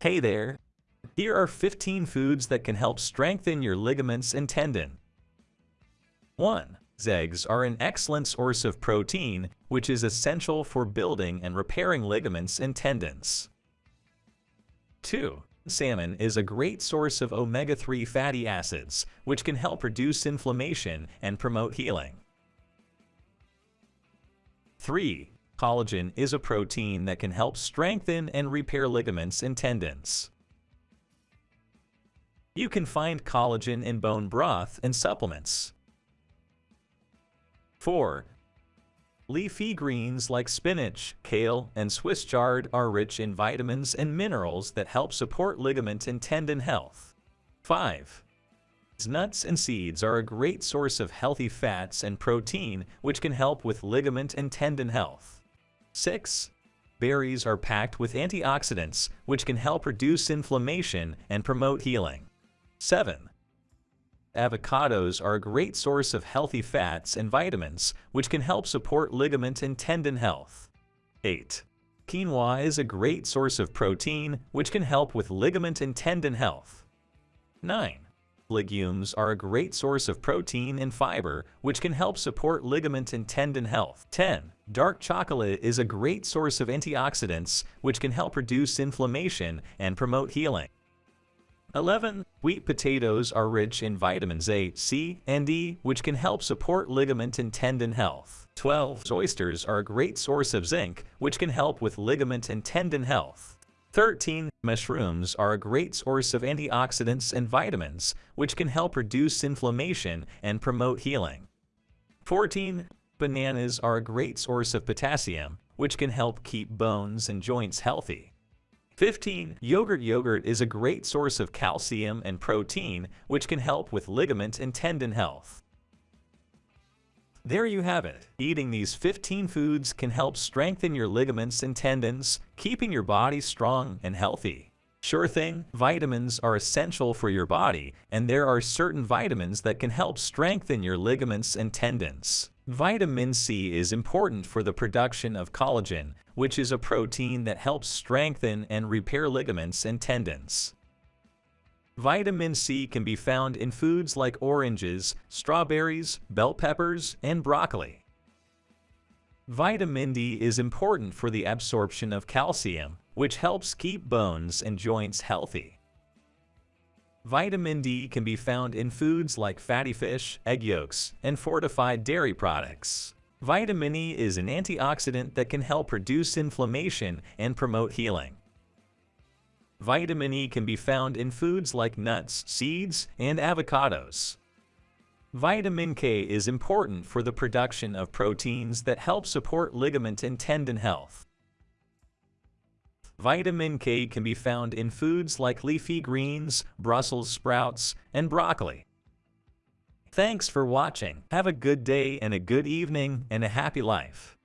Hey there! Here are 15 foods that can help strengthen your ligaments and tendon. 1. Eggs are an excellent source of protein, which is essential for building and repairing ligaments and tendons. 2. Salmon is a great source of omega-3 fatty acids, which can help reduce inflammation and promote healing. 3. Collagen is a protein that can help strengthen and repair ligaments and tendons. You can find collagen in bone broth and supplements. 4. Leafy greens like spinach, kale, and Swiss chard are rich in vitamins and minerals that help support ligament and tendon health. 5. Nuts and seeds are a great source of healthy fats and protein which can help with ligament and tendon health. 6. Berries are packed with antioxidants, which can help reduce inflammation and promote healing. 7. Avocados are a great source of healthy fats and vitamins, which can help support ligament and tendon health. 8. Quinoa is a great source of protein, which can help with ligament and tendon health. 9. Legumes are a great source of protein and fiber, which can help support ligament and tendon health. 10. Dark chocolate is a great source of antioxidants, which can help reduce inflammation and promote healing. 11. Wheat potatoes are rich in vitamins A, C, and E, which can help support ligament and tendon health. 12. Oysters are a great source of zinc, which can help with ligament and tendon health. 13. Mushrooms are a great source of antioxidants and vitamins, which can help reduce inflammation and promote healing. 14. Bananas are a great source of potassium, which can help keep bones and joints healthy. 15. Yogurt Yogurt is a great source of calcium and protein, which can help with ligament and tendon health. There you have it. Eating these 15 foods can help strengthen your ligaments and tendons, keeping your body strong and healthy. Sure thing, vitamins are essential for your body, and there are certain vitamins that can help strengthen your ligaments and tendons. Vitamin C is important for the production of collagen, which is a protein that helps strengthen and repair ligaments and tendons. Vitamin C can be found in foods like oranges, strawberries, bell peppers, and broccoli. Vitamin D is important for the absorption of calcium, which helps keep bones and joints healthy. Vitamin D can be found in foods like fatty fish, egg yolks, and fortified dairy products. Vitamin E is an antioxidant that can help reduce inflammation and promote healing. Vitamin E can be found in foods like nuts, seeds, and avocados. Vitamin K is important for the production of proteins that help support ligament and tendon health. Vitamin K can be found in foods like leafy greens, Brussels sprouts, and broccoli. Thanks for watching. Have a good day and a good evening and a happy life.